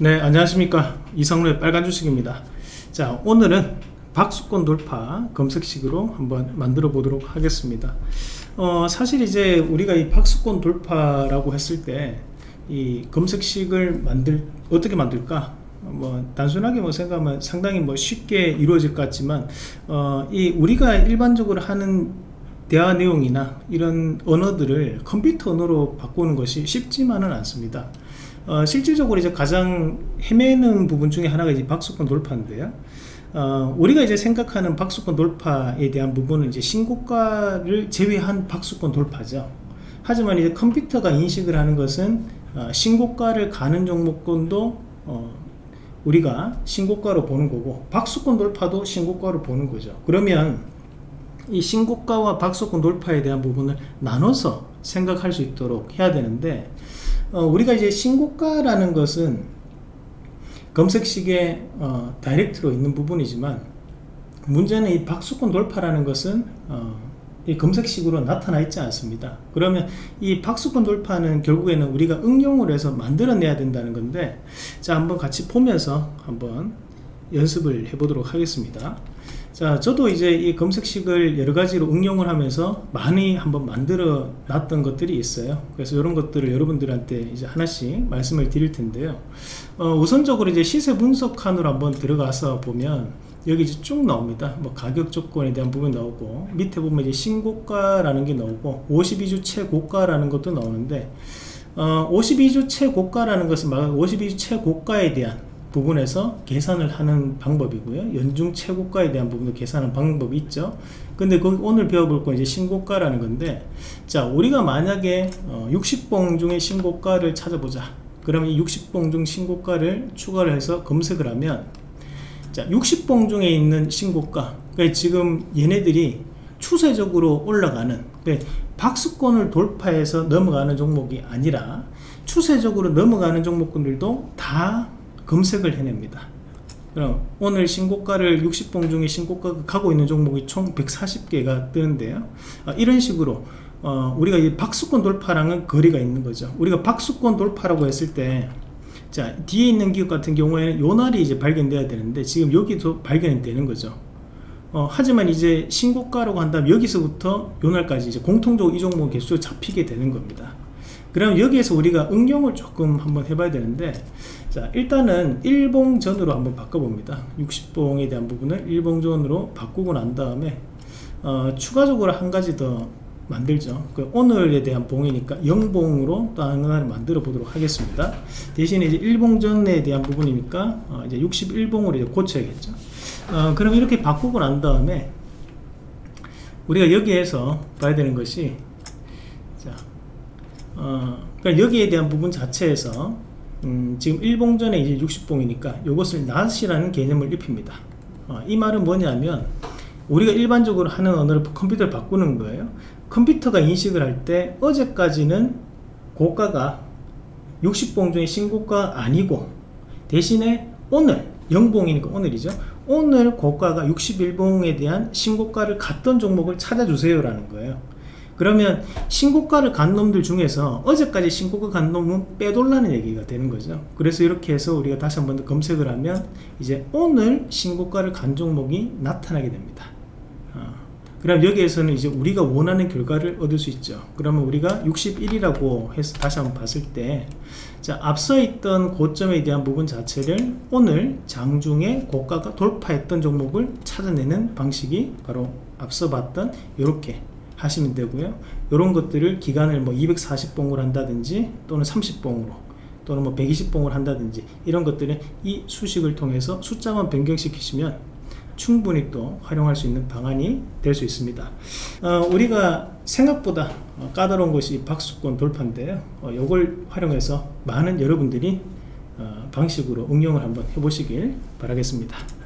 네 안녕하십니까. 이성로의 빨간 주식입니다. 자 오늘은 박수권 돌파 검색식으로 한번 만들어 보도록 하겠습니다. 어, 사실 이제 우리가 이 박수권 돌파라고 했을 때 이 검색식을 만들 어떻게 만들까? 뭐 단순하게 뭐 생각하면 상당히 뭐 쉽게 이루어질 것 같지만 어, 이 우리가 일반적으로 하는 대화 내용이나 이런 언어들을 컴퓨터 언어로 바꾸는 것이 쉽지만은 않습니다 어, 실질적으로 이제 가장 헤매는 부분 중에 하나가 이제 박수권 돌파인데요. 어, 우리가 이제 생각하는 박수권 돌파에 대한 부분은 이제 신고가를 제외한 박수권 돌파죠. 하지만 이제 컴퓨터가 인식을 하는 것은 어, 신고가를 가는 종목권도 어, 우리가 신고가로 보는 거고 박수권 돌파도 신고가로 보는 거죠. 그러면 이 신고가와 박수권 돌파에 대한 부분을 나눠서 생각할 수 있도록 해야 되는데 어, 우리가 이제 신고가라는 것은 검색식에 어, 다이렉트로 있는 부분이지만 문제는 이 박수권 돌파라는 것은 어, 이 검색식으로 나타나 있지 않습니다. 그러면 이 박수권 돌파는 결국에는 우리가 응용을 해서 만들어내야 된다는 건데 자 한번 같이 보면서 한번 연습을 해 보도록 하겠습니다 자 저도 이제 이 검색식을 여러 가지로 응용을 하면서 많이 한번 만들어 놨던 것들이 있어요. 그래서 이런 것들을 여러분들한테 이제 하나씩 말씀을 드릴 텐데요. 어, 우선적으로 이제 시세 분석 칸으로 한번 들어가서 보면 여기 이제 쭉 나옵니다. 뭐 가격 조건에 대한 부분 나오고 밑에 보면 이제 신고가라는 게 나오고 52주 최고가라는 것도 나오는데 어, 52주 최고가라는 것은 말 52주 최고가에 대한 부분에서 계산을 하는 방법이고요. 연중 최고가에 대한 부분도 계산하는 방법이 있죠. 근데 그 오늘 배워볼 건 이제 신고가라는 건데 자 우리가 만약에 어, 60봉 중에 신고가를 찾아보자. 그러면 이 60봉 중 신고가를 추가를 해서 검색을 하면 자 60봉 중에 있는 신고가 그러니까 지금 얘네들이 추세적으로 올라가는 그러니까 박수권을 돌파해서 넘어가는 종목이 아니라 추세적으로 넘어가는 종목들도 다 검색을 해냅니다. 그럼 오늘 신고가를 60봉 중에 신고가가 가고 있는 종목이 총 140개가 뜨는데요. 아, 이런 식으로 어, 우리가 이 박수권 돌파랑은 거리가 있는 거죠. 우리가 박수권 돌파라고 했을 때 자, 뒤에 있는 기업 같은 경우에는 요 날이 이제 발견돼야 되는데 지금 여기도 발견이 되는 거죠. 어, 하지만 이제 신고가라고 한다면 여기서부터 요 날까지 이제 공통적으로 이 종목이 계속 잡히게 되는 겁니다 그럼 여기에서 우리가 응용을 조금 한번 해봐야 되는데 자 일단은 일봉전으로 한번 바꿔봅니다. 60봉에 대한 부분을 일봉전으로 바꾸고 난 다음에 어, 추가적으로 한 가지 더 만들죠. 그 오늘에 대한 봉이니까 영봉으로 또 하나를 만들어 보도록 하겠습니다. 대신에 이제 일봉전에 대한 부분이니까 어, 이제 61봉으로 이제 고쳐야겠죠. 어, 그럼 이렇게 바꾸고 난 다음에 우리가 여기에서 봐야 되는 것이 자 어, 그러니까 여기에 대한 부분 자체에서 음, 지금 일봉전에 이제 60봉이니까 이것을 낫이라는 개념을 입힙니다. 어, 이 말은 뭐냐면 우리가 일반적으로 하는 언어를 컴퓨터를 바꾸는 거예요. 컴퓨터가 인식을 할 때 어제까지는 고가가 60봉 중에 신고가 아니고 대신에 오늘 영봉이니까 오늘이죠. 오늘 고가가 61봉에 대한 신고가를 갔던 종목을 찾아주세요 라는 거예요 그러면 신고가를 간 놈들 중에서 어제까지 신고가 간 놈은 빼돌라는 얘기가 되는 거죠. 그래서 이렇게 해서 우리가 다시 한번 더 검색을 하면 이제 오늘 신고가를 간 종목이 나타나게 됩니다. 어. 그럼 여기에서는 이제 우리가 원하는 결과를 얻을 수 있죠. 그러면 우리가 61이라고 해서 다시 한번 봤을 때 자, 앞서 있던 고점에 대한 부분 자체를 오늘 장중에 고가가 돌파했던 종목을 찾아내는 방식이 바로 앞서 봤던 이렇게 하시면 되고요. 이런 것들을 기간을 뭐 240봉을 한다든지 또는 30봉으로 또는 뭐 120봉을 한다든지 이런 것들은 이 수식을 통해서 숫자만 변경시키시면 충분히 또 활용할 수 있는 방안이 될 수 있습니다. 어, 우리가 생각보다 까다로운 것이 박수권 돌파인데요. 어, 이걸 활용해서 많은 여러분들이 어, 방식으로 응용을 한번 해보시길 바라겠습니다